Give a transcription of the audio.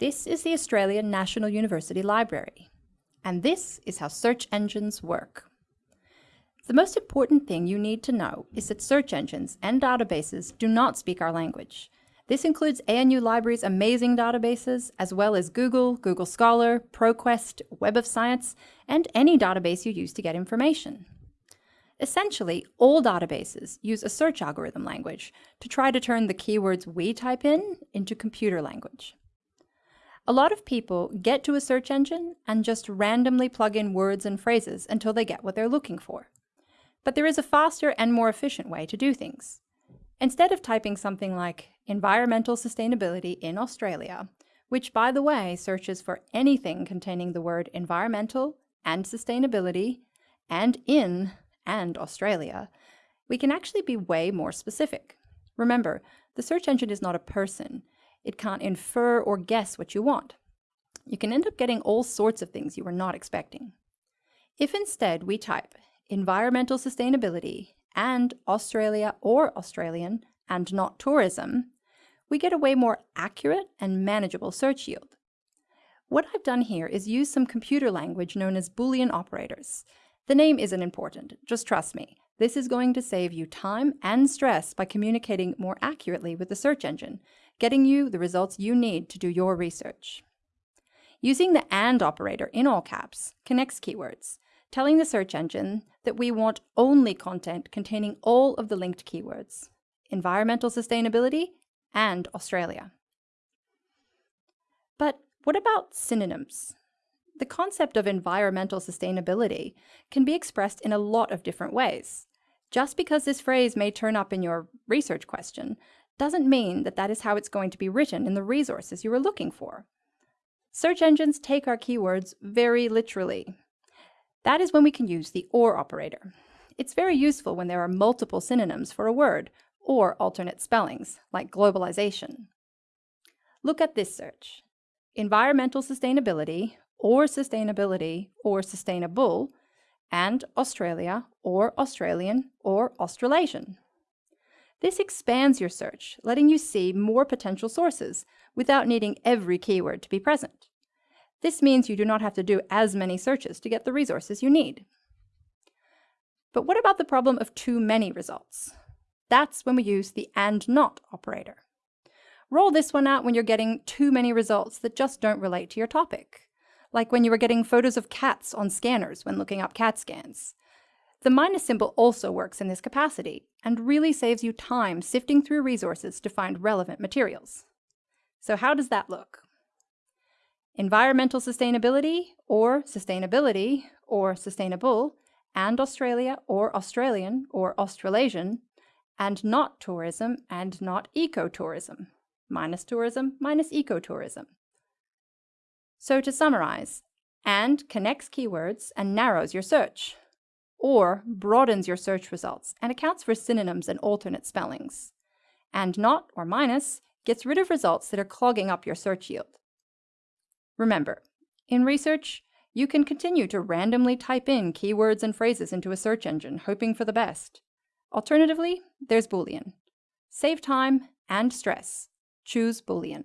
This is the Australian National University Library, and this is how search engines work. The most important thing you need to know is that search engines and databases do not speak our language. This includes ANU Library's amazing databases, as well as Google, Google Scholar, ProQuest, Web of Science, and any database you use to get information. Essentially, all databases use a search algorithm language to try to turn the keywords we type in into computer language. A lot of people get to a search engine and just randomly plug in words and phrases until they get what they're looking for. But there is a faster and more efficient way to do things. Instead of typing something like environmental sustainability in Australia, which by the way searches for anything containing the word environmental and sustainability and in and Australia, we can actually be way more specific. Remember, the search engine is not a person. It can't infer or guess what you want. You can end up getting all sorts of things you were not expecting. If instead we type environmental sustainability and Australia or Australian and not tourism, we get a way more accurate and manageable search yield. What I've done here is use some computer language known as Boolean operators. The name isn't important, just trust me. This is going to save you time and stress by communicating more accurately with the search engine, getting you the results you need to do your research. Using the AND operator in all caps connects keywords, telling the search engine that we want only content containing all of the linked keywords, environmental sustainability and Australia. But what about synonyms? The concept of environmental sustainability can be expressed in a lot of different ways. Just because this phrase may turn up in your research question doesn't mean that that is how it's going to be written in the resources you are looking for. Search engines take our keywords very literally. That is when we can use the OR operator. It's very useful when there are multiple synonyms for a word or alternate spellings, like globalization. Look at this search. Environmental sustainability, or sustainability, or sustainable, and Australia, or Australian, or Australasian. This expands your search, letting you see more potential sources without needing every keyword to be present. This means you do not have to do as many searches to get the resources you need. But what about the problem of too many results? That's when we use the AND NOT operator. Roll this one out when you're getting too many results that just don't relate to your topic, like when you were getting photos of cats on scanners when looking up CAT scans. The minus symbol also works in this capacity and really saves you time sifting through resources to find relevant materials. So how does that look? Environmental sustainability or sustainability or sustainable and Australia or Australian or Australasian and not tourism and not ecotourism. Minus tourism minus ecotourism. So to summarize, AND connects keywords and narrows your search or broadens your search results and accounts for synonyms and alternate spellings. And not, or minus, gets rid of results that are clogging up your search yield. Remember, in research, you can continue to randomly type in keywords and phrases into a search engine, hoping for the best. Alternatively, there's Boolean. Save time and stress. Choose Boolean.